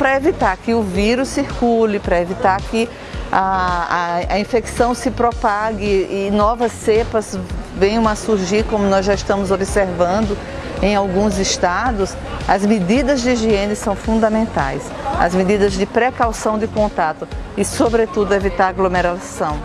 para evitar que o vírus circule, para evitar que a, a, a, infecção se propague e novas cepas venham a surgir, como nós já estamos observando em alguns estados, as medidas de higiene são fundamentais. As medidas de precaução de contato e, sobretudo, evitar aglomeração.